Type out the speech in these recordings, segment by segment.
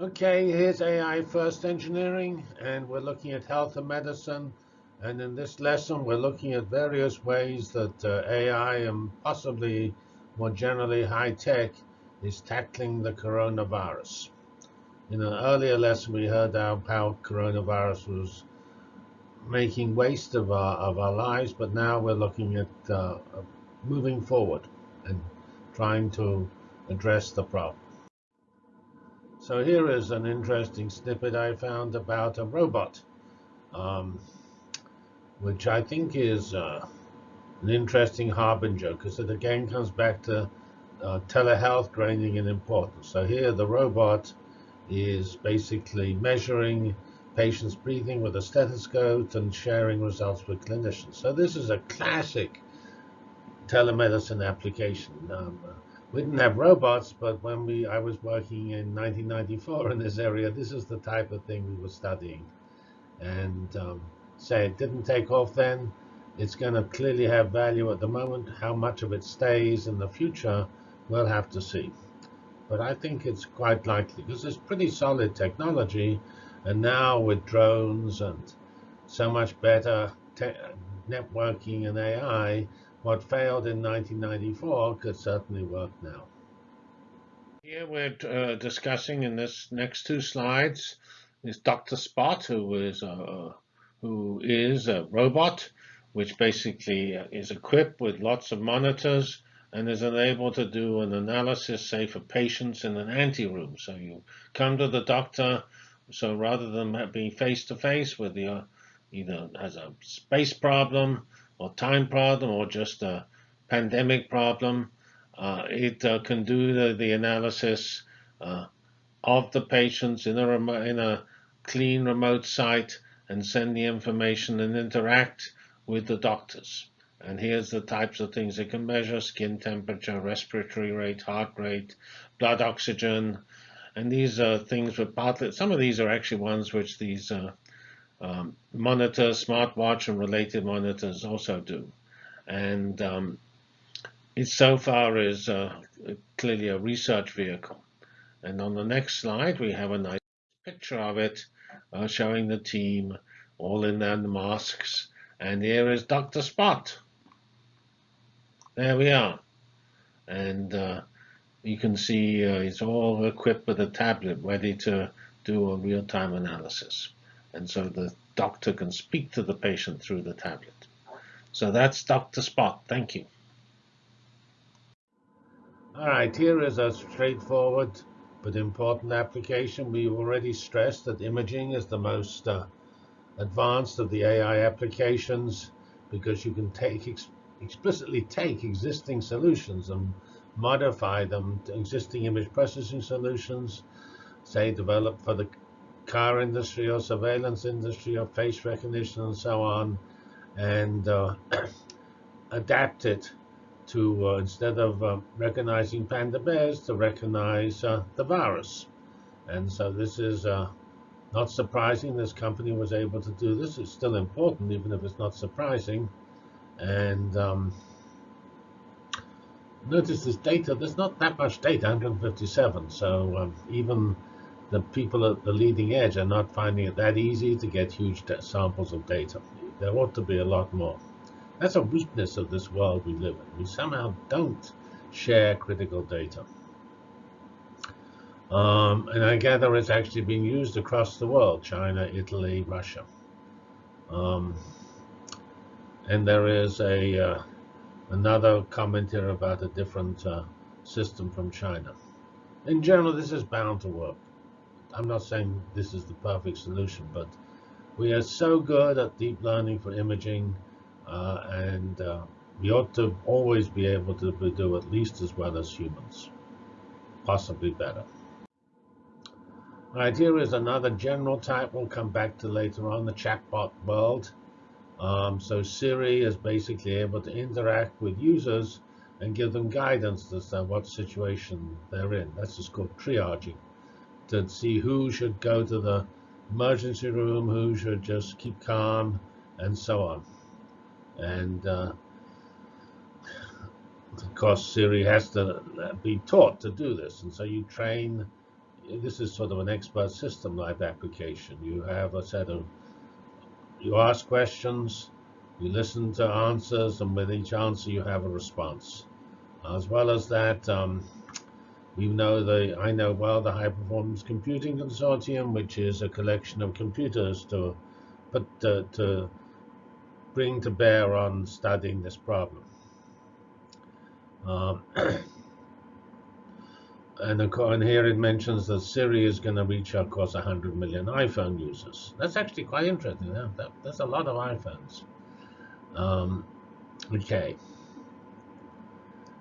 Okay, here's AI First Engineering, and we're looking at health and medicine. And in this lesson, we're looking at various ways that uh, AI and possibly more generally high tech is tackling the coronavirus. In an earlier lesson, we heard how, how coronavirus was making waste of our, of our lives, but now we're looking at uh, moving forward and trying to address the problem. So here is an interesting snippet I found about a robot, um, which I think is uh, an interesting harbinger because it again comes back to uh, telehealth gaining in importance. So here the robot is basically measuring patients' breathing with a stethoscope and sharing results with clinicians. So this is a classic telemedicine application. Um, we didn't have robots, but when we I was working in 1994 in this area, this is the type of thing we were studying. And um, say it didn't take off then. It's going to clearly have value at the moment. How much of it stays in the future, we'll have to see. But I think it's quite likely because it's pretty solid technology. And now with drones and so much better networking and AI, what failed in 1994 could certainly work now. Here we're uh, discussing in this next two slides is Dr. Spot, who is a, who is a robot, which basically is equipped with lots of monitors and is able to do an analysis, say, for patients in an anteroom. So you come to the doctor, so rather than being face-to-face -face with the either has a space problem or time problem or just a pandemic problem. Uh, it uh, can do the, the analysis uh, of the patients in a, in a clean remote site and send the information and interact with the doctors. And here's the types of things it can measure, skin temperature, respiratory rate, heart rate, blood oxygen. And these are things with partly, some of these are actually ones which these uh, um, monitors, smartwatch, and related monitors also do. And um, it so far is uh, clearly a research vehicle. And on the next slide, we have a nice picture of it uh, showing the team all in their masks. And here is Dr. Spot. There we are. And uh, you can see uh, it's all equipped with a tablet ready to do a real-time analysis. And so the doctor can speak to the patient through the tablet. So that's Dr. Spot. Thank you. All right, here is a straightforward but important application. We've already stressed that imaging is the most uh, advanced of the AI applications because you can take ex explicitly take existing solutions and modify them to existing image processing solutions, say developed for the car industry or surveillance industry or face recognition and so on, and uh, adapt it to, uh, instead of uh, recognizing panda bears, to recognize uh, the virus. And so this is uh, not surprising. This company was able to do this. It's still important, even if it's not surprising. And um, notice this data, there's not that much data, 157. So um, even the people at the leading edge are not finding it that easy to get huge samples of data. There ought to be a lot more. That's a weakness of this world we live in. We somehow don't share critical data. Um, and I gather it's actually being used across the world, China, Italy, Russia. Um, and there is a uh, another comment here about a different uh, system from China. In general, this is bound to work. I'm not saying this is the perfect solution, but we are so good at deep learning for imaging, uh, and uh, we ought to always be able to do at least as well as humans, possibly better. All right, here is another general type we'll come back to later on, the chatbot world. Um, so Siri is basically able to interact with users and give them guidance as to what situation they're in. That's just called triaging to see who should go to the emergency room, who should just keep calm, and so on. And uh, of course, Siri has to be taught to do this, and so you train this is sort of an expert system like application. You have a set of, you ask questions, you listen to answers, and with each answer you have a response. As well as that, um, we know the, I know well the High Performance Computing Consortium, which is a collection of computers to put uh, to bring to bear on studying this problem. Um, and, and here it mentions that Siri is going to reach, across 100 million iPhone users. That's actually quite interesting. Yeah? That, that's a lot of iPhones. Um, okay.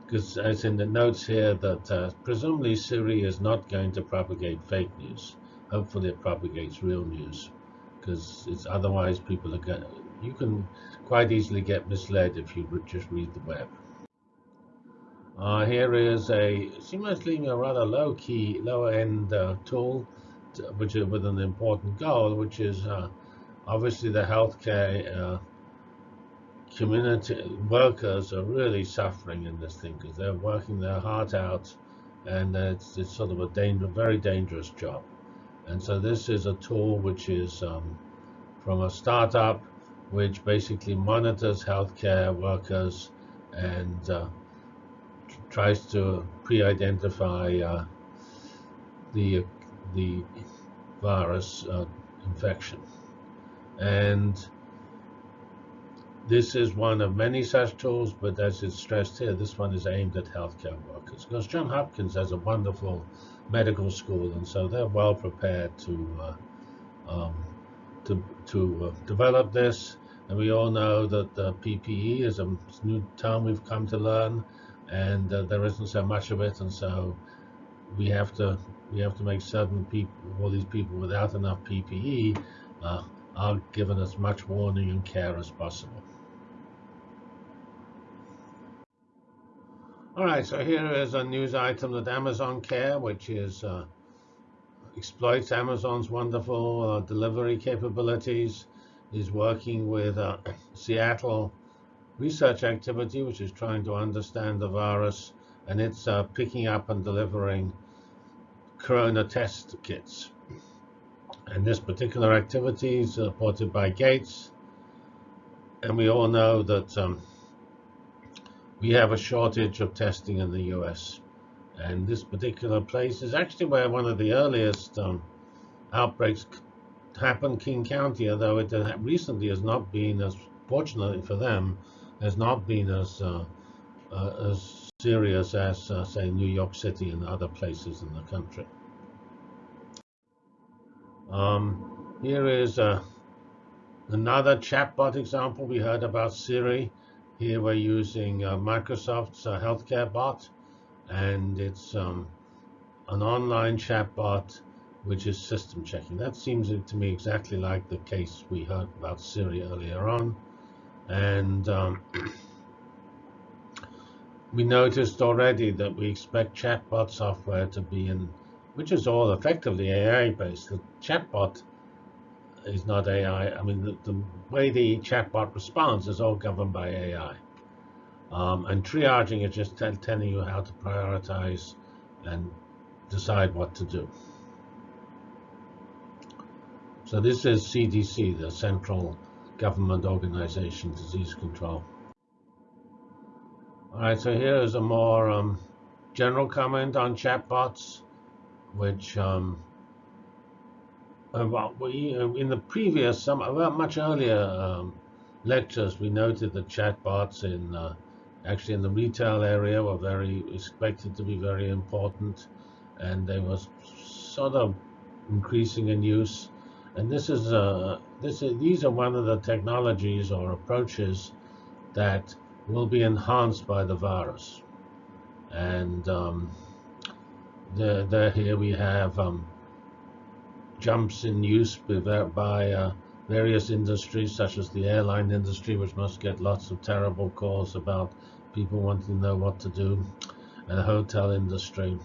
Because as in the notes here, that uh, presumably Siri is not going to propagate fake news. Hopefully it propagates real news. Because it's otherwise people are going you can quite easily get misled if you just read the web. Uh, here is a seemingly a rather low-key, lower end uh, tool, to, which is with an important goal, which is uh, obviously the healthcare uh, community workers are really suffering in this thing because they're working their heart out, and it's, it's sort of a danger, very dangerous job. And so this is a tool which is um, from a startup which basically monitors healthcare workers and uh, tries to pre-identify uh, the the virus uh, infection. And this is one of many such tools, but as it's stressed here, this one is aimed at healthcare workers. Because John Hopkins has a wonderful medical school, and so they're well prepared to uh, um, to, to uh, develop this. And we all know that PPE is a new term we've come to learn and uh, there isn't so much of it, and so we have to we have to make certain people, all these people without enough PPE, uh, are given as much warning and care as possible. All right, so here is a news item that Amazon Care, which is uh, exploits Amazon's wonderful uh, delivery capabilities, is working with uh, Seattle research activity, which is trying to understand the virus, and it's uh, picking up and delivering corona test kits. And this particular activity is supported by Gates. And we all know that um, we have a shortage of testing in the US. And this particular place is actually where one of the earliest um, outbreaks happened, King County, although it recently has not been, as fortunately for them, has not been as uh, uh, as serious as, uh, say, New York City and other places in the country. Um, here is uh, another chatbot example. We heard about Siri. Here we're using uh, Microsoft's uh, healthcare bot, and it's um, an online chatbot which is system checking. That seems to me exactly like the case we heard about Siri earlier on. And um, we noticed already that we expect chatbot software to be in, which is all effectively AI-based. The chatbot is not AI. I mean, the, the, way the chatbot responds is all governed by AI. Um, and triaging is just telling you how to prioritize and decide what to do. So this is CDC, the Central government organization, disease control. All right, so here is a more um, general comment on chatbots, which um, about we in the previous some well, much earlier um, lectures we noted that chatbots in uh, actually in the retail area were very expected to be very important, and they were sort of increasing in use. And this is uh, this is, these are one of the technologies or approaches that will be enhanced by the virus. And um, the, the, here we have um, jumps in use by uh, various industries, such as the airline industry, which must get lots of terrible calls about people wanting to know what to do, and the hotel industry.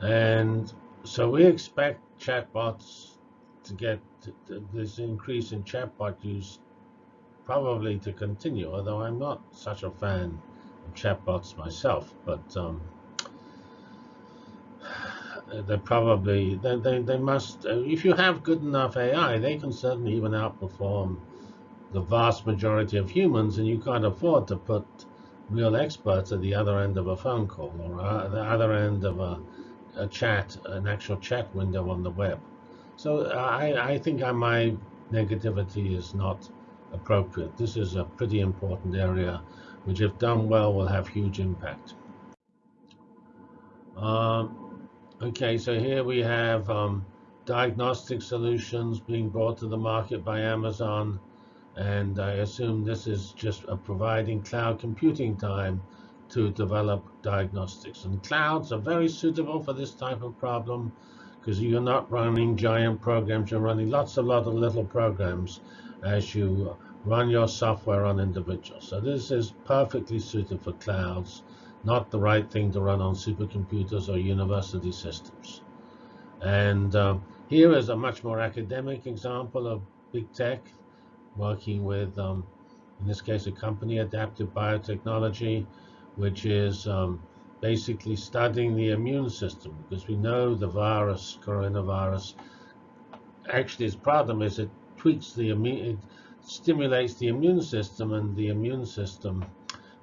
And so we expect chatbots to get this increase in chatbot use probably to continue, although I'm not such a fan of chatbots myself. But um, they probably they, they, they must if you have good enough AI, they can certainly even outperform the vast majority of humans, and you can't afford to put real experts at the other end of a phone call or uh, the other end of a, a chat, an actual chat window on the web. So I, I think my negativity is not appropriate. This is a pretty important area, which if done well will have huge impact. Um, okay, so here we have um, diagnostic solutions being brought to the market by Amazon. And I assume this is just providing cloud computing time to develop diagnostics. And clouds are very suitable for this type of problem because you're not running giant programs, you're running lots of lot of little programs as you run your software on individuals. So this is perfectly suited for clouds, not the right thing to run on supercomputers or university systems. And um, here is a much more academic example of big tech working with, um, in this case, a company, Adaptive Biotechnology, which is um, basically studying the immune system because we know the virus, coronavirus, actually its problem is it tweaks the immune, it stimulates the immune system and the immune system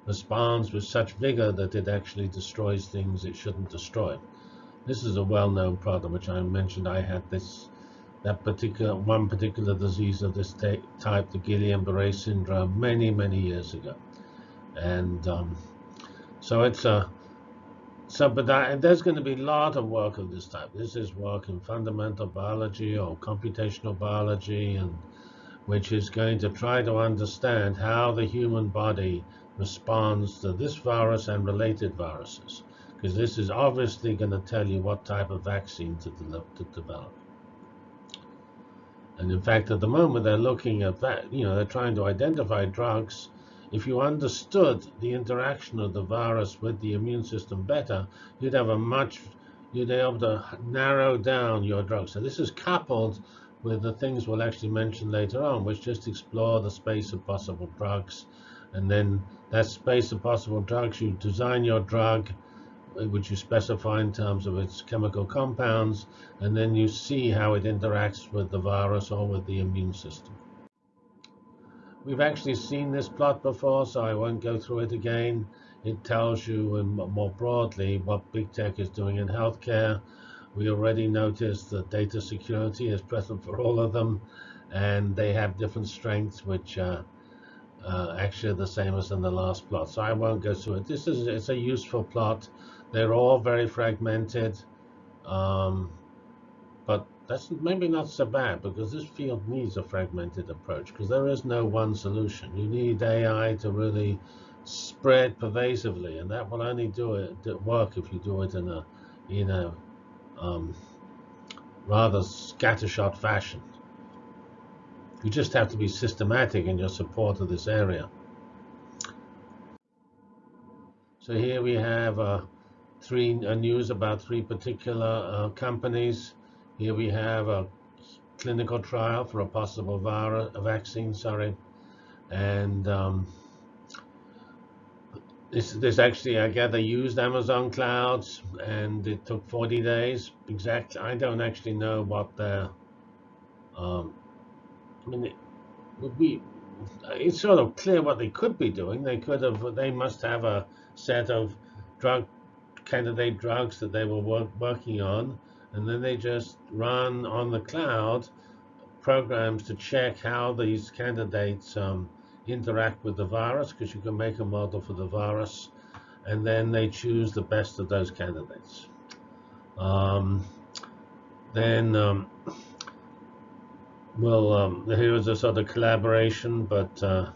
responds with such vigor that it actually destroys things it shouldn't destroy. This is a well-known problem, which I mentioned. I had this that particular one particular disease of this type, the Guillain-Barré syndrome, many many years ago, and um, so it's a so but that, and there's going to be a lot of work of this type. This is work in fundamental biology or computational biology, and which is going to try to understand how the human body responds to this virus and related viruses, because this is obviously going to tell you what type of vaccine to, de to develop. And in fact, at the moment, they're looking at that, you know, they're trying to identify drugs. If you understood the interaction of the virus with the immune system better, you'd have a much, you'd be able to narrow down your drugs. So this is coupled with the things we'll actually mention later on, which just explore the space of possible drugs. And then that space of possible drugs, you design your drug, which you specify in terms of its chemical compounds, and then you see how it interacts with the virus or with the immune system. We've actually seen this plot before, so I won't go through it again. It tells you more broadly what big tech is doing in healthcare. We already noticed that data security is present for all of them, and they have different strengths, which uh, uh, actually the same as in the last plot. So I won't go through it. This is it's a useful plot. They're all very fragmented, um, but that's maybe not so bad because this field needs a fragmented approach because there is no one solution. You need AI to really spread pervasively, and that will only do it work if you do it in a in a um, rather scattershot fashion. You just have to be systematic in your support of this area. So here we have uh, three uh, news about three particular uh, companies. Here we have a clinical trial for a possible virus, a vaccine, sorry, and um, this this actually I gather used Amazon clouds, and it took 40 days. Exactly, I don't actually know what their. Um, I mean, it would be. It's sort of clear what they could be doing. They could have. They must have a set of drug candidate drugs that they were work, working on, and then they just run on the cloud programs to check how these candidates um, interact with the virus, because you can make a model for the virus, and then they choose the best of those candidates. Um, then um, well, um, here is a sort of collaboration, but uh,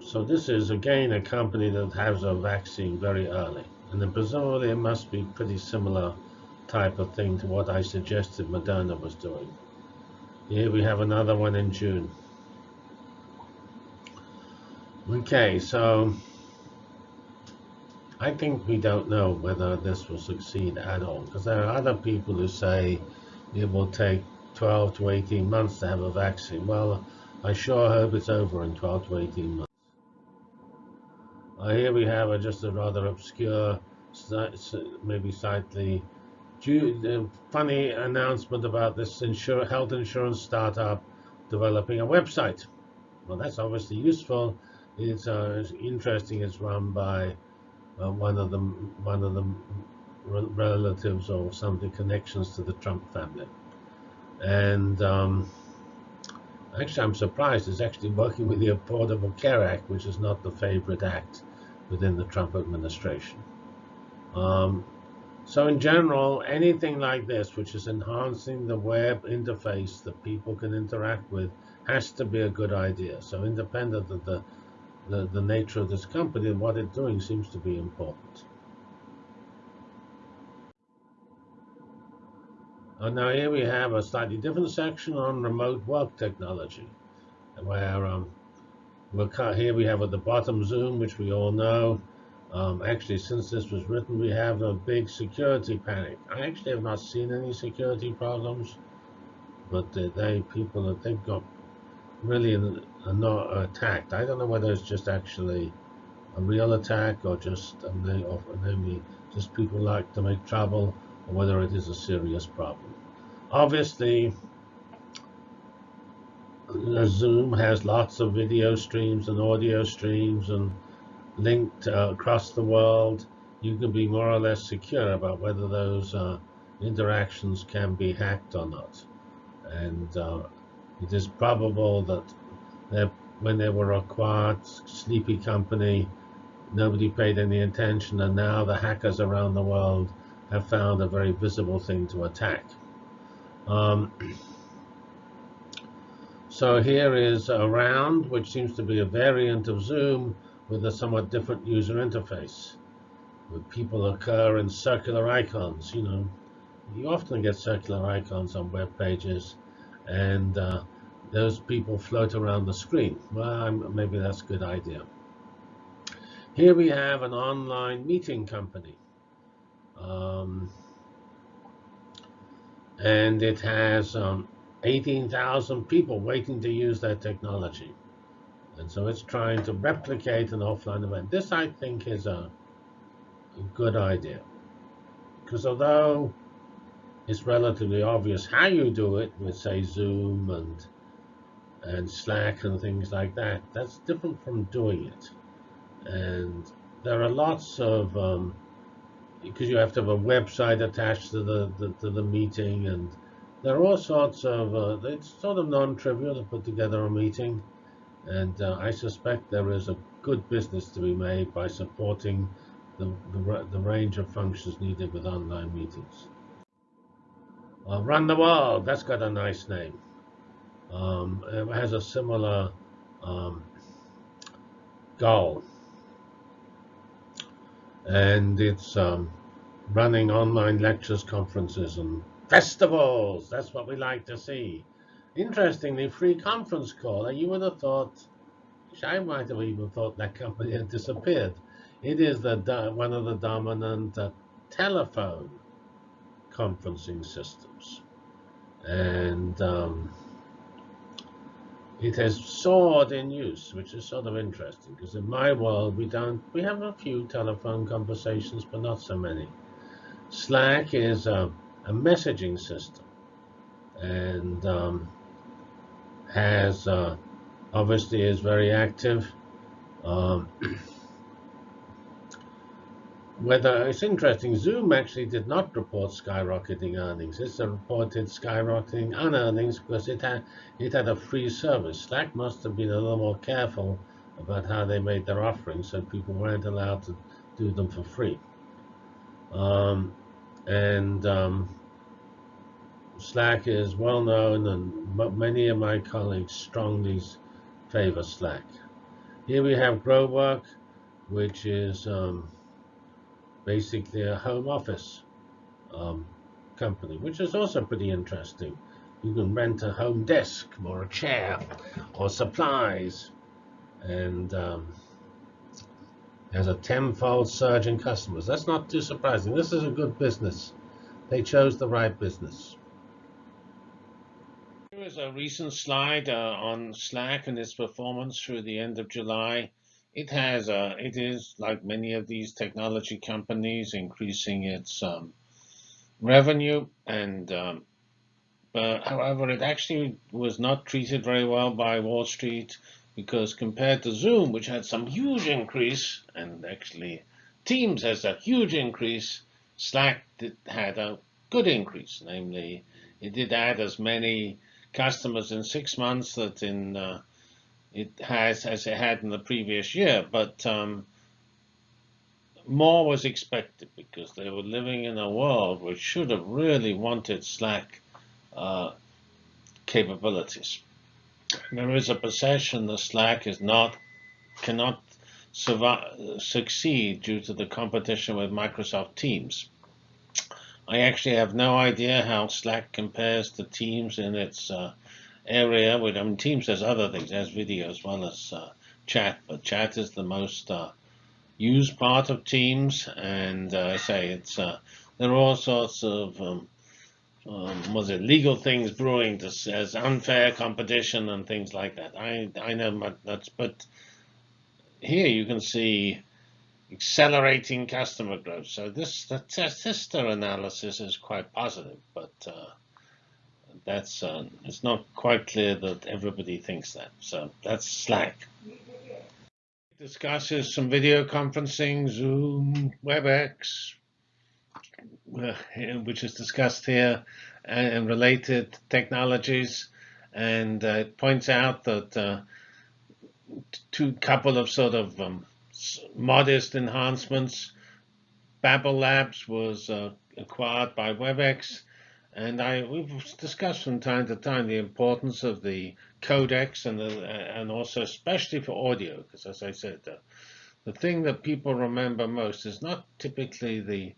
so this is again a company that has a vaccine very early. And then presumably it must be pretty similar type of thing to what I suggested Moderna was doing. Here we have another one in June. Okay, so I think we don't know whether this will succeed at all because there are other people who say it will take 12 to 18 months to have a vaccine. Well, I sure hope it's over in 12 to 18 months. Uh, here we have a, just a rather obscure, maybe slightly funny announcement about this insur health insurance startup developing a website. Well, that's obviously useful. It's, uh, it's interesting. It's run by uh, one of the one of the relatives or something connections to the Trump family. And um, actually, I'm surprised it's actually working with the Affordable Care Act, which is not the favorite act within the Trump administration. Um, so in general, anything like this, which is enhancing the web interface that people can interact with, has to be a good idea. So independent of the, the, the nature of this company, what it's doing seems to be important. And now here we have a slightly different section on remote work technology, where um, here we have at the bottom Zoom, which we all know. Um, actually, since this was written, we have a big security panic. I actually have not seen any security problems, but they, they people that they've got really are not attacked. I don't know whether it's just actually a real attack or just or maybe just people like to make trouble, whether it is a serious problem. Obviously, Zoom has lots of video streams and audio streams and linked uh, across the world, you can be more or less secure about whether those uh, interactions can be hacked or not. And uh, it is probable that when they were acquired, Sleepy Company, nobody paid any attention, and now the hackers around the world have found a very visible thing to attack. Um, so here is a round, which seems to be a variant of Zoom, with a somewhat different user interface. Where people occur in circular icons, you know. You often get circular icons on web pages, and uh, those people float around the screen. Well, maybe that's a good idea. Here we have an online meeting company. Um, and it has um, 18,000 people waiting to use that technology. And so it's trying to replicate an offline event. This, I think, is a, a good idea. Because although it's relatively obvious how you do it with, say, Zoom and and Slack and things like that, that's different from doing it. And there are lots of, um, because you have to have a website attached to the, the to the meeting, and there are all sorts of, uh, it's sort of non-trivial to put together a meeting. And uh, I suspect there is a good business to be made by supporting the, the, the range of functions needed with online meetings. Uh, Run the World, that's got a nice name. Um, it has a similar um, goal. And it's um, running online lectures, conferences, and festivals. That's what we like to see. Interestingly, free conference caller, you would have thought, I might have even thought that company had disappeared. It is the one of the dominant uh, telephone conferencing systems. And um, it has soared in use, which is sort of interesting, because in my world, we don't, we have a few telephone conversations, but not so many. Slack is a, a messaging system. And um, has uh, obviously is very active. Um, whether it's interesting, Zoom actually did not report skyrocketing earnings. It's reported skyrocketing unearnings because it had it had a free service. Slack must have been a little more careful about how they made their offerings, so people weren't allowed to do them for free. Um, and um, Slack is well known, and many of my colleagues strongly favor Slack. Here we have GrowWork, which is um, basically a home office um, company, which is also pretty interesting. You can rent a home desk or a chair or supplies, and um, has a tenfold surge in customers. That's not too surprising. This is a good business. They chose the right business. Here is a recent slide uh, on Slack and its performance through the end of July. It has, uh, it is like many of these technology companies, increasing its um, revenue, and um, but however, it actually was not treated very well by Wall Street because compared to Zoom, which had some huge increase, and actually Teams has a huge increase, Slack did, had a good increase. Namely, it did add as many customers in six months that in uh, it has as it had in the previous year, but um, more was expected because they were living in a world which should have really wanted Slack uh, capabilities. There is a perception that Slack is not cannot survive, succeed due to the competition with Microsoft Teams. I actually have no idea how Slack compares to Teams in its uh, area. I mean, Teams has other things, it has video as well as uh, chat, but chat is the most uh, used part of Teams, and uh, I say it's uh, there are all sorts of um, um, was it legal things brewing to, as unfair competition and things like that. I I know that's but here you can see accelerating customer growth. So this the sister analysis is quite positive, but uh, that's uh, it's not quite clear that everybody thinks that. So that's Slack. Discusses some video conferencing, Zoom, WebEx, uh, which is discussed here, and related technologies, and uh, it points out that uh, two couple of sort of um, modest enhancements. BabbleLabs was uh, acquired by WebEx, and I we've discussed from time to time the importance of the codecs and the, and also especially for audio, because as I said, the, the thing that people remember most is not typically the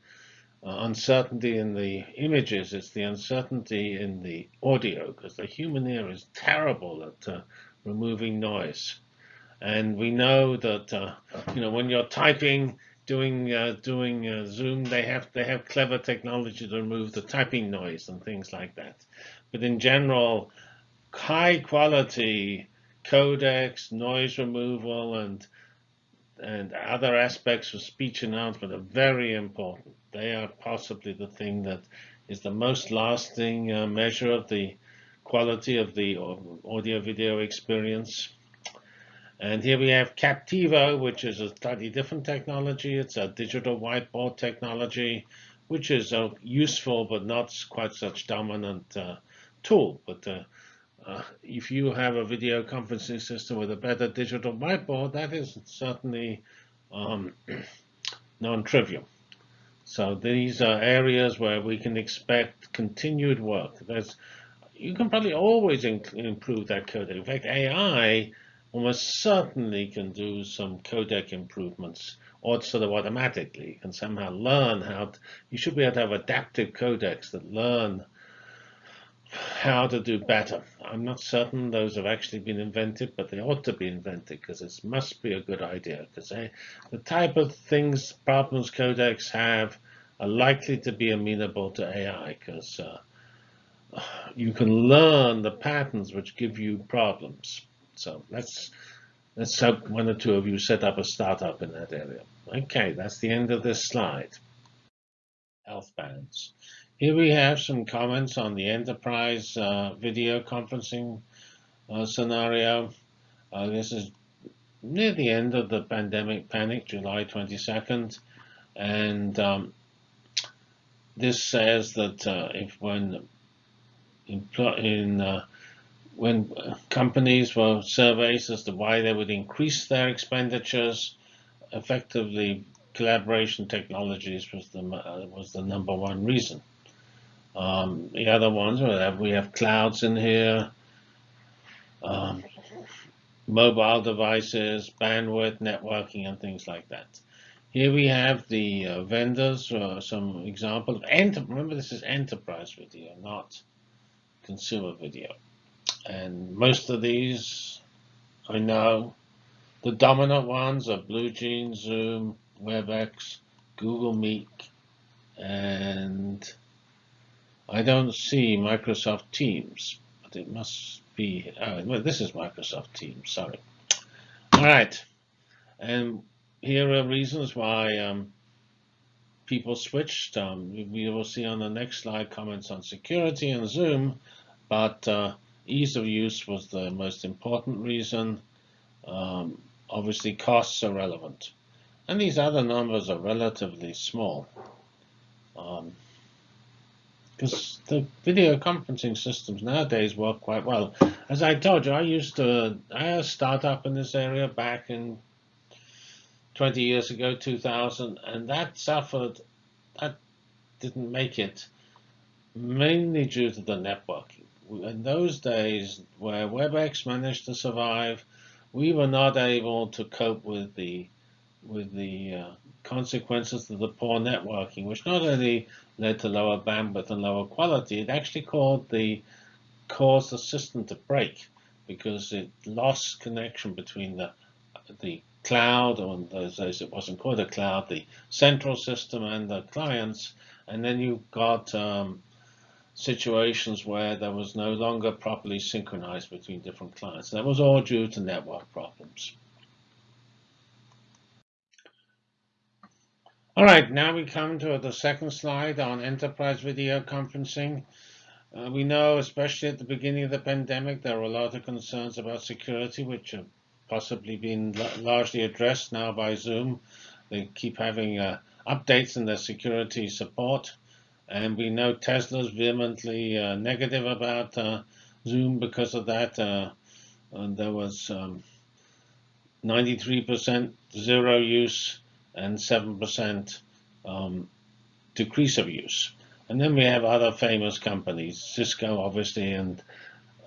uh, uncertainty in the images, it's the uncertainty in the audio, because the human ear is terrible at uh, removing noise. And we know that uh, you know when you're typing, doing uh, doing uh, Zoom, they have they have clever technology to remove the typing noise and things like that. But in general, high quality codecs, noise removal, and and other aspects of speech enhancement are very important. They are possibly the thing that is the most lasting uh, measure of the quality of the audio video experience. And here we have Kaptivo, which is a slightly different technology. It's a digital whiteboard technology, which is a useful but not quite such dominant uh, tool. But uh, uh, if you have a video conferencing system with a better digital whiteboard, that is certainly um, non-trivial. So these are areas where we can expect continued work. There's, you can probably always improve that code. In fact, AI almost certainly can do some codec improvements or sort of automatically. Can somehow learn how to, you should be able to have adaptive codecs that learn how to do better. I'm not certain those have actually been invented, but they ought to be invented because it must be a good idea. Because the type of things problems codecs have are likely to be amenable to AI because uh, you can learn the patterns which give you problems. So let's let's hope one or two of you set up a startup in that area. Okay, that's the end of this slide. Health bands. Here we have some comments on the enterprise uh, video conferencing uh, scenario. Uh, this is near the end of the pandemic panic, July 22nd, and um, this says that uh, if when in, in uh, when companies were surveyed as to why they would increase their expenditures, effectively collaboration technologies was the uh, was the number one reason. Um, the other ones we have, we have clouds in here, um, mobile devices, bandwidth, networking, and things like that. Here we have the uh, vendors, uh, some example of enter. Remember, this is enterprise video, not consumer video. And most of these, I know, the dominant ones are BlueJeans, Zoom, WebEx, Google Meet, and I don't see Microsoft Teams, but it must be, oh, well, this is Microsoft Teams, sorry. All right, and here are reasons why um, people switched. Um, we will see on the next slide comments on security and Zoom, but uh, ease of use was the most important reason. Um, obviously, costs are relevant. And these other numbers are relatively small. Because um, the video conferencing systems nowadays work quite well. As I told you, I used to, I had a startup in this area back in 20 years ago, 2000, and that suffered, that didn't make it, mainly due to the networking. In those days, where WebEx managed to survive, we were not able to cope with the with the uh, consequences of the poor networking, which not only led to lower bandwidth and lower quality, it actually caused the caused the system to break because it lost connection between the the cloud, or in those days it wasn't called a cloud, the central system and the clients, and then you got um, situations where there was no longer properly synchronized between different clients. That was all due to network problems. All right, now we come to the second slide on enterprise video conferencing. Uh, we know, especially at the beginning of the pandemic, there were a lot of concerns about security, which have possibly been largely addressed now by Zoom. They keep having uh, updates in their security support. And we know Tesla's vehemently uh, negative about uh, Zoom because of that. Uh, and there was 93% um, zero use and 7% um, decrease of use. And then we have other famous companies, Cisco, obviously, and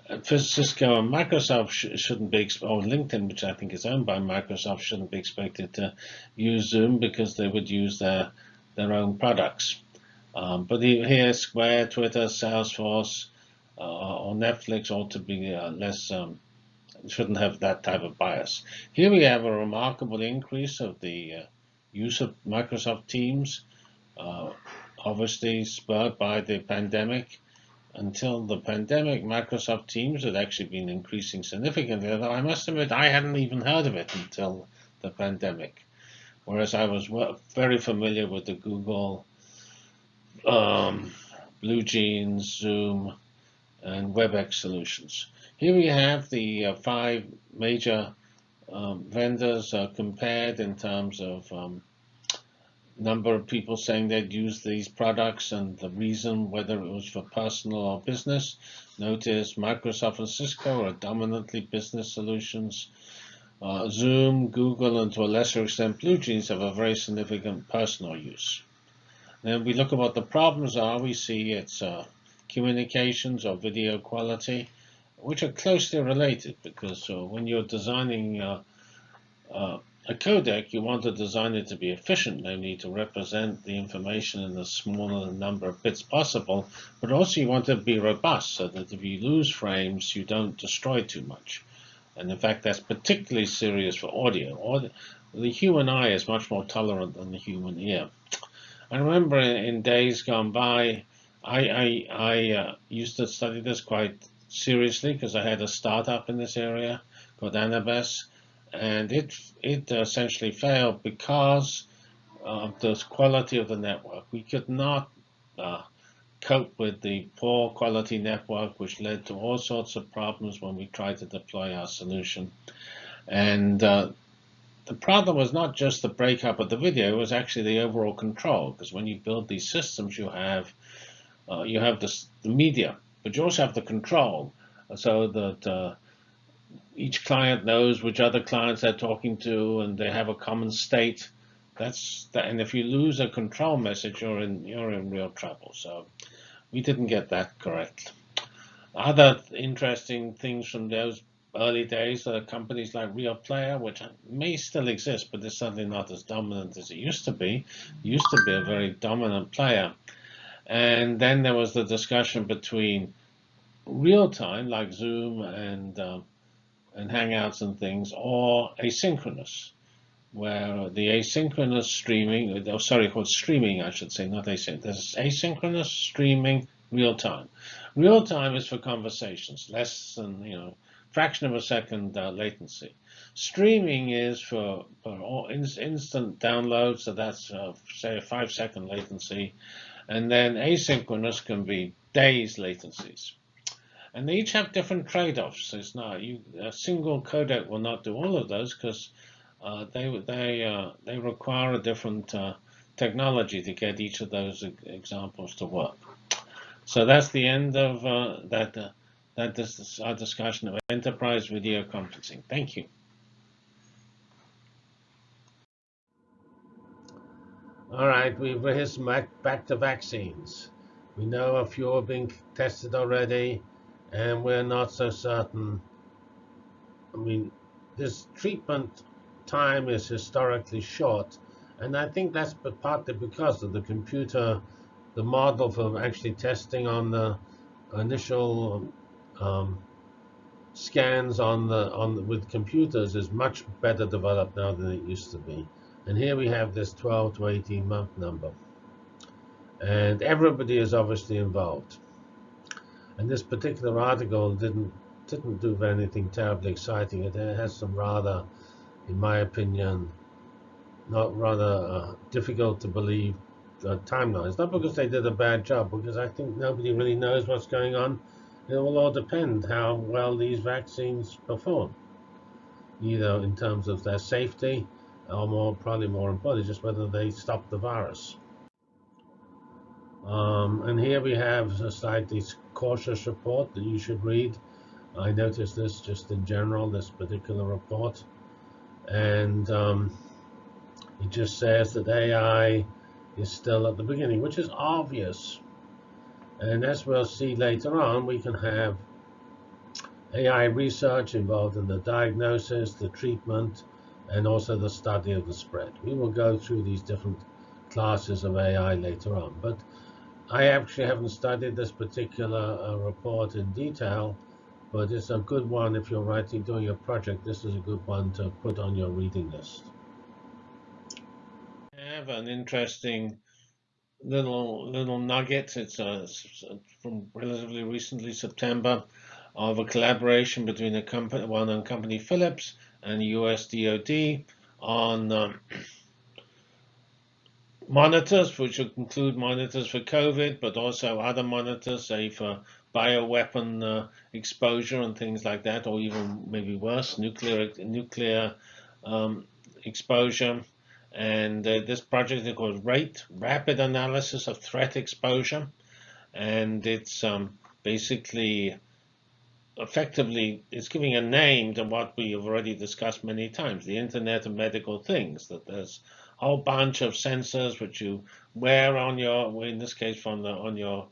uh, Cisco and Microsoft sh shouldn't be, or LinkedIn, which I think is owned by Microsoft, shouldn't be expected to use Zoom because they would use their their own products. Um, but here, Square, Twitter, Salesforce, uh, or Netflix ought to be uh, less, um, shouldn't have that type of bias. Here we have a remarkable increase of the uh, use of Microsoft Teams, uh, obviously spurred by the pandemic. Until the pandemic, Microsoft Teams had actually been increasing significantly, although I must admit I hadn't even heard of it until the pandemic. Whereas I was very familiar with the Google, um, BlueJeans, Zoom, and WebEx solutions. Here we have the uh, five major um, vendors are compared in terms of um, number of people saying they'd use these products and the reason, whether it was for personal or business. Notice Microsoft and Cisco are dominantly business solutions. Uh, Zoom, Google, and to a lesser extent BlueJeans have a very significant personal use. Then we look at what the problems are. We see it's uh, communications or video quality which are closely related because uh, when you're designing uh, uh, a codec, you want to design it to be efficient, namely to represent the information in the smaller number of bits possible, but also you want it to be robust so that if you lose frames, you don't destroy too much. And in fact, that's particularly serious for audio. Or the human eye is much more tolerant than the human ear. I remember in days gone by, I, I, I uh, used to study this quite seriously because I had a startup in this area called Anabas, and it it essentially failed because of the quality of the network. We could not uh, cope with the poor quality network, which led to all sorts of problems when we tried to deploy our solution. And uh, the problem was not just the breakup of the video, it was actually the overall control, because when you build these systems, you have uh, you have this, the media but you also have the control so that uh, each client knows which other clients they're talking to and they have a common state. That's that, and if you lose a control message, you're in you're in real trouble. So we didn't get that correct. Other interesting things from those early days are companies like Real Player, which may still exist, but it's certainly not as dominant as it used to be. It used to be a very dominant player. And then there was the discussion between real time, like Zoom and um, and Hangouts and things, or asynchronous, where the asynchronous streaming, oh, sorry, called streaming, I should say, not asynchronous. There's asynchronous streaming real time. Real time is for conversations, less than you know fraction of a second uh, latency. Streaming is for, for instant download, so that's uh, say a five second latency, and then asynchronous can be days latencies. And they each have different trade-offs. It's not you a single codec will not do all of those because uh, they they uh, they require a different uh, technology to get each of those examples to work. So that's the end of uh, that. That is our discussion of enterprise video conferencing. Thank you. All right, we've rehearsed back, to vaccines. We know a few are being tested already, and we're not so certain. I mean, this treatment time is historically short, and I think that's partly because of the computer, the model for actually testing on the initial um, scans on the on the, with computers is much better developed now than it used to be. And here we have this 12 to 18 month number. And everybody is obviously involved. And this particular article didn't didn't do anything terribly exciting. It has some rather, in my opinion, not rather uh, difficult to believe uh, timelines. Not because they did a bad job, because I think nobody really knows what's going on it will all depend how well these vaccines perform, either in terms of their safety or more, probably more importantly, just whether they stop the virus. Um, and here we have a slightly cautious report that you should read. I noticed this just in general, this particular report. And um, it just says that AI is still at the beginning, which is obvious and as we'll see later on, we can have AI research involved in the diagnosis, the treatment, and also the study of the spread. We will go through these different classes of AI later on. But I actually haven't studied this particular uh, report in detail, but it's a good one if you're writing, doing your project. This is a good one to put on your reading list. I have an interesting little little nuggets. It's from relatively recently, September, of a collaboration between a company, well-known company Philips and US DoD on um, monitors, which would include monitors for COVID, but also other monitors, say for bioweapon uh, exposure and things like that, or even maybe worse, nuclear nuclear um, exposure. And uh, this project is called RATE, Rapid Analysis of Threat Exposure. And it's um, basically, effectively, it's giving a name to what we have already discussed many times, the Internet of Medical Things, that there's a whole bunch of sensors which you wear on your, in this case, from the, on your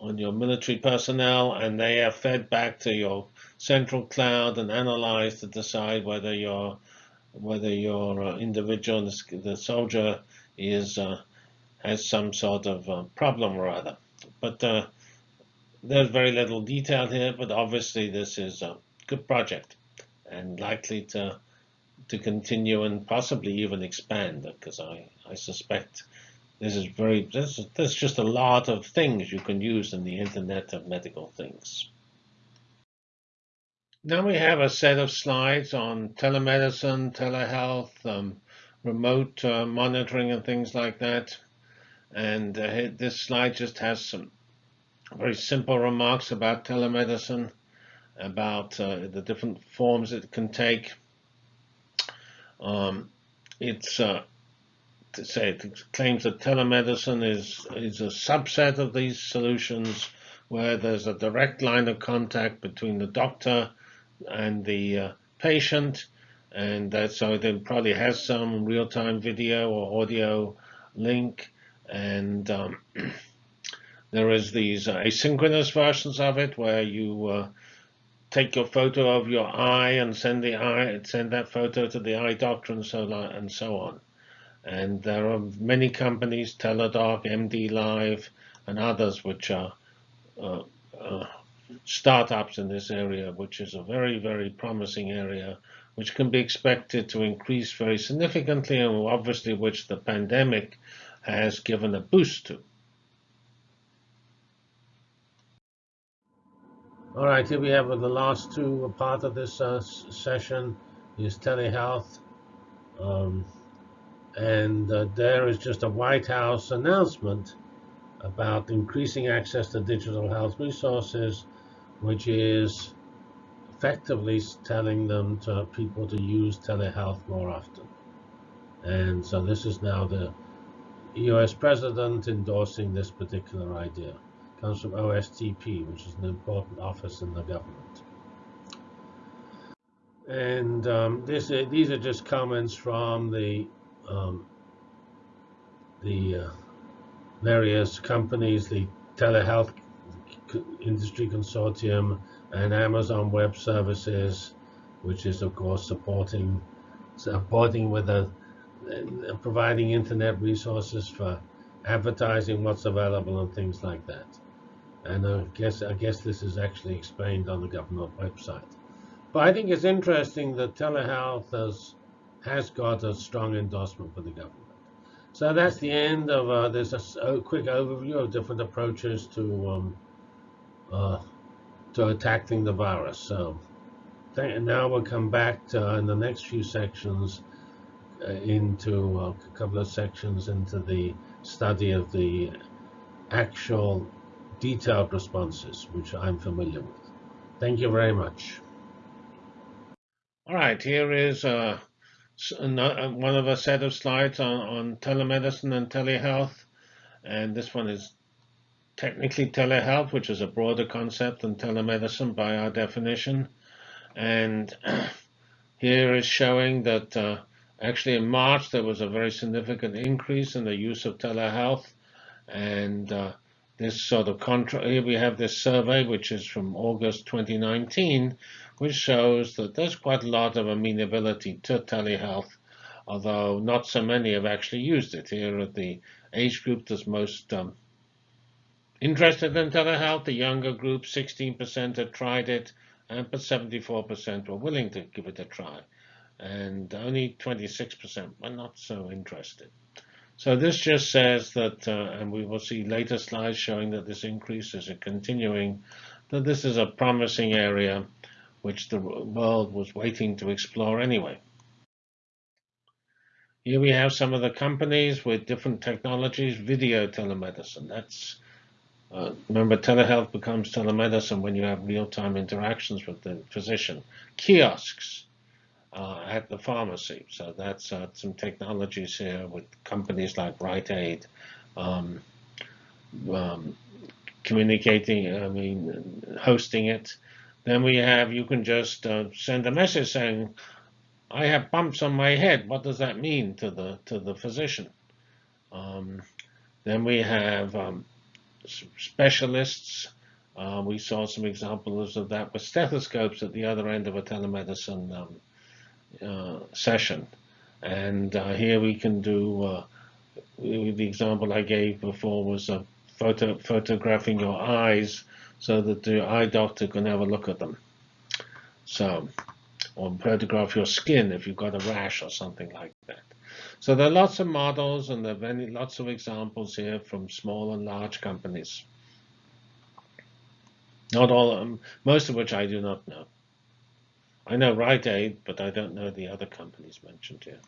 on your military personnel, and they are fed back to your central cloud and analyzed to decide whether you're whether your uh, individual, the soldier, is uh, has some sort of uh, problem or other. But there's very little detail here, but obviously this is a good project and likely to to continue and possibly even expand because I, I suspect this is very there's, there's just a lot of things you can use in the Internet of Medical Things. Now we have a set of slides on telemedicine, telehealth, um, remote uh, monitoring and things like that. And uh, this slide just has some very simple remarks about telemedicine, about uh, the different forms it can take. Um, it's uh, to say it claims that telemedicine is is a subset of these solutions where there's a direct line of contact between the doctor and the uh, patient, and that so it probably has some real-time video or audio link, and um, there is these uh, asynchronous versions of it where you uh, take your photo of your eye and send the eye send that photo to the eye doctor and so on and so on. And there are many companies, Teladoc, MD Live, and others which are uh, uh, startups in this area, which is a very, very promising area, which can be expected to increase very significantly and obviously which the pandemic has given a boost to. All right, here we have the last two part of this uh, session is telehealth. Um, and uh, there is just a White House announcement about increasing access to digital health resources, which is effectively telling them to people to use telehealth more often. And so this is now the US president endorsing this particular idea. It comes from OSTP, which is an important office in the government. And um, this, these are just comments from the um, the uh, various companies, the telehealth industry consortium, and Amazon Web Services, which is of course supporting supporting with a uh, providing internet resources for advertising what's available and things like that. And I guess I guess this is actually explained on the government website. But I think it's interesting that telehealth has has got a strong endorsement for the government. So that's the end of uh, there's a, a, quick overview of different approaches to um, uh, to attacking the virus. So now we'll come back to, uh, in the next few sections uh, into uh, a couple of sections into the study of the actual detailed responses, which I'm familiar with. Thank you very much. All right, here is uh, uh, one of a set of slides on, on telemedicine and telehealth. And this one is technically telehealth, which is a broader concept than telemedicine by our definition. And here is showing that uh, actually in March there was a very significant increase in the use of telehealth. And uh, this sort of contra here we have this survey, which is from August 2019, which shows that there's quite a lot of amenability to telehealth, although not so many have actually used it. Here at the age group that's most um, interested in telehealth, the younger group, 16% had tried it, and but 74% were willing to give it a try. And only 26% were not so interested. So this just says that, uh, and we will see later slides showing that this increase is continuing, that this is a promising area which the world was waiting to explore anyway. Here we have some of the companies with different technologies, video telemedicine. That's uh, remember, telehealth becomes telemedicine when you have real-time interactions with the physician. Kiosks uh, at the pharmacy. So that's uh, some technologies here with companies like Rite Aid. Um, um, communicating, I mean, hosting it. Then we have, you can just uh, send a message saying, I have bumps on my head. What does that mean to the to the physician? Um, then we have um, specialists. Uh, we saw some examples of that with stethoscopes at the other end of a telemedicine um, uh, session. And uh, here we can do, uh, the example I gave before was photo, photographing your eyes so that the eye doctor can have a look at them. So, or photograph your skin if you've got a rash or something like that. So there are lots of models and there are many, lots of examples here from small and large companies. Not all of them, most of which I do not know. I know Rite Aid, but I don't know the other companies mentioned here.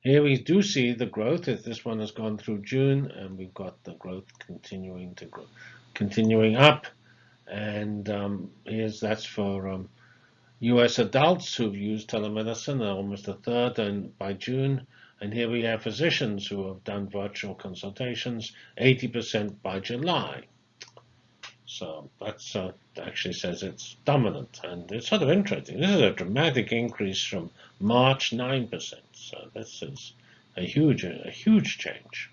Here we do see the growth. This one has gone through June, and we've got the growth continuing to grow continuing up. And um, here's that's for um, U.S. adults who've used telemedicine, are almost a third and by June. And here we have physicians who have done virtual consultations, 80% by July. So that's uh, actually says it's dominant, and it's sort of interesting. This is a dramatic increase from March 9%. So this is a huge, a huge change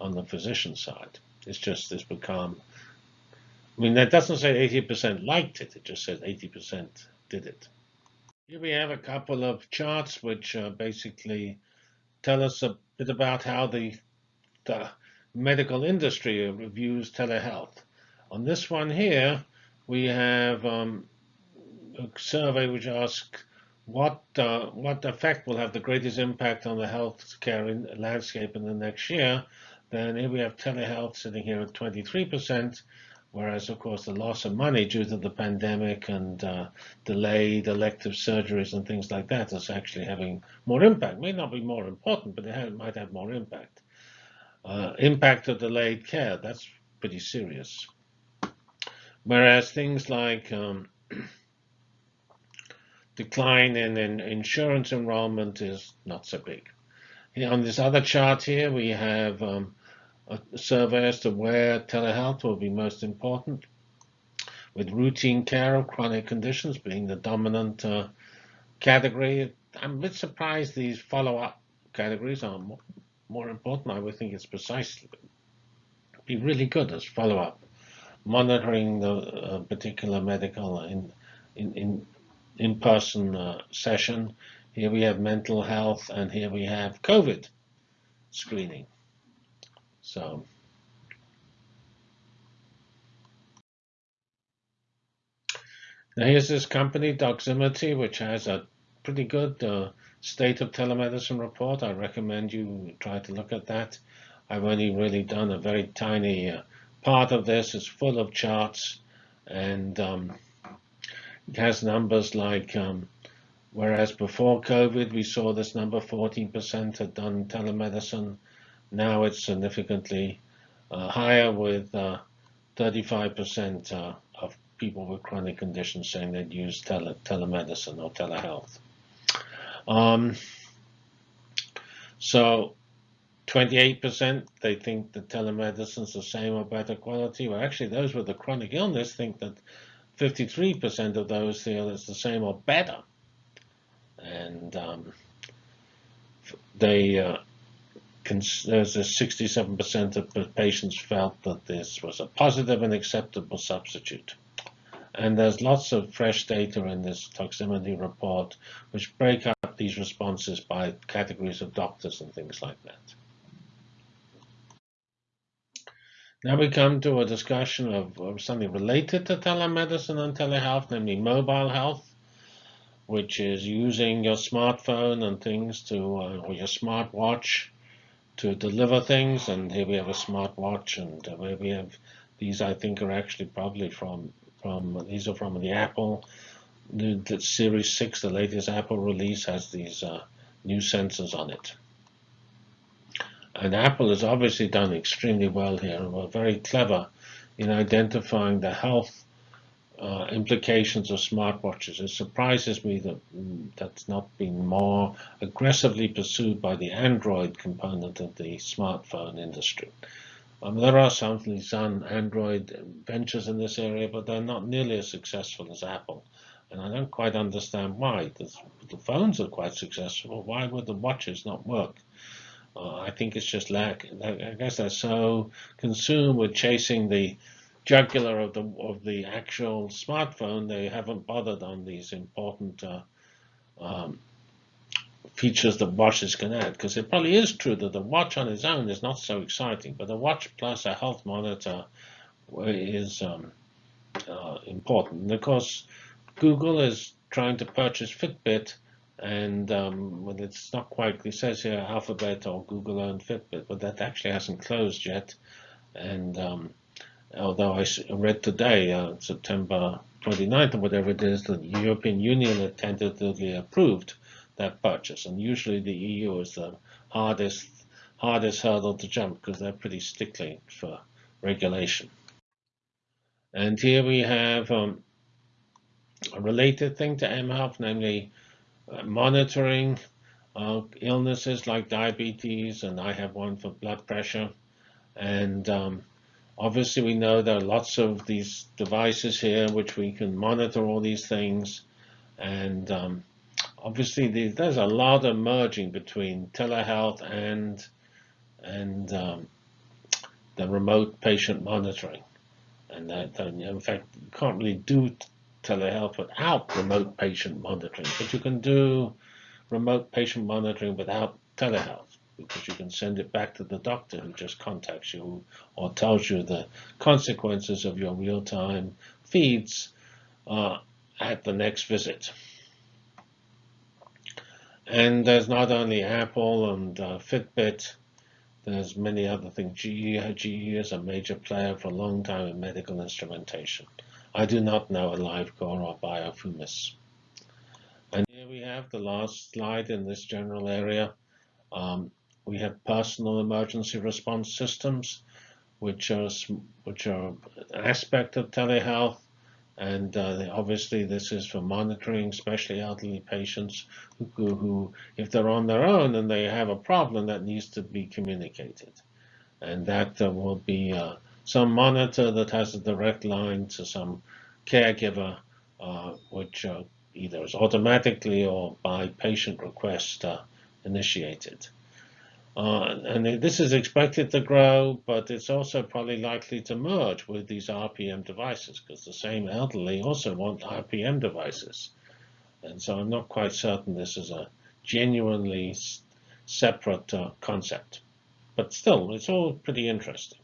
on the physician side. It's just it's become I mean, that doesn't say 80% liked it. It just says 80% did it. Here we have a couple of charts which uh, basically tell us a bit about how the, the medical industry reviews telehealth. On this one here, we have um, a survey which asks what uh, what effect will have the greatest impact on the healthcare landscape in the next year. Then here we have telehealth sitting here at 23%, Whereas, of course, the loss of money due to the pandemic and uh, delayed elective surgeries and things like that is actually having more impact. It May not be more important, but it might have more impact. Uh, impact of delayed care, that's pretty serious. Whereas things like um, decline in, in, insurance enrollment is not so big. On this other chart here, we have um, a survey as to where telehealth will be most important, with routine care of chronic conditions being the dominant uh, category. I'm a bit surprised these follow-up categories are more, more, important. I would think it's precisely be really good as follow-up, monitoring the uh, particular medical in in in in-person uh, session. Here we have mental health, and here we have COVID screening. So now here's this company, Doximity, which has a pretty good uh, state of telemedicine report. I recommend you try to look at that. I've only really done a very tiny uh, part of this. It's full of charts and um, it has numbers like, um, whereas before COVID, we saw this number 14% had done telemedicine. Now it's significantly uh, higher with 35% uh, uh, of people with chronic conditions saying they'd use tele telemedicine or telehealth. Um, so 28% they think that telemedicine is the same or better quality. Well, actually, those with the chronic illness think that 53% of those feel it's the same or better. And um, they uh, there's a 67% of patients felt that this was a positive and acceptable substitute. And there's lots of fresh data in this Doximity report, which break up these responses by categories of doctors and things like that. Now we come to a discussion of, of something related to telemedicine and telehealth, namely mobile health which is using your smartphone and things to, uh, or your smartwatch to deliver things. And here we have a smartwatch, and uh, where we have these, I think, are actually probably from from these are from the Apple. The, the Series 6, the latest Apple release, has these uh, new sensors on it. And Apple has obviously done extremely well here and were very clever in identifying the health uh, implications of smartwatches. It surprises me that mm, that's not been more aggressively pursued by the Android component of the smartphone industry. Um, there are some Android ventures in this area, but they're not nearly as successful as Apple. And I don't quite understand why. The, the phones are quite successful. Why would the watches not work? Uh, I think it's just lack. I guess they're so consumed with chasing the jugular of the of the actual smartphone, they haven't bothered on these important uh, um, features that watches can add. Because it probably is true that the watch on its own is not so exciting, but the watch plus a health monitor is um, uh, important. And of course, Google is trying to purchase Fitbit, and um, well, it's not quite. It says here Alphabet or Google owned Fitbit, but that actually hasn't closed yet. And um, although I read today, uh, September 29th or whatever it is, the European Union tentatively approved that purchase. And usually the EU is the hardest hardest hurdle to jump because they're pretty stickly for regulation. And here we have um, a related thing to mHealth, namely uh, monitoring uh, illnesses like diabetes, and I have one for blood pressure. And um, Obviously, we know there are lots of these devices here which we can monitor all these things. And um, obviously, there's a lot of merging between telehealth and, and um, the remote patient monitoring. And that, in fact, you can't really do telehealth without remote patient monitoring, but you can do remote patient monitoring without telehealth because you can send it back to the doctor who just contacts you or tells you the consequences of your real-time feeds uh, at the next visit. And there's not only Apple and uh, Fitbit there's many other things. GE, GE is a major player for a long time in medical instrumentation. I do not know AliveCor or Biofourmis. And here we have the last slide in this general area. Um, we have personal emergency response systems, which are which are an aspect of telehealth, and uh, obviously this is for monitoring, especially elderly patients who, who, if they're on their own and they have a problem, that needs to be communicated, and that uh, will be uh, some monitor that has a direct line to some caregiver, uh, which uh, either is automatically or by patient request uh, initiated. Uh, and this is expected to grow, but it's also probably likely to merge with these RPM devices because the same elderly also want RPM devices. And so I'm not quite certain this is a genuinely separate uh, concept. But still, it's all pretty interesting.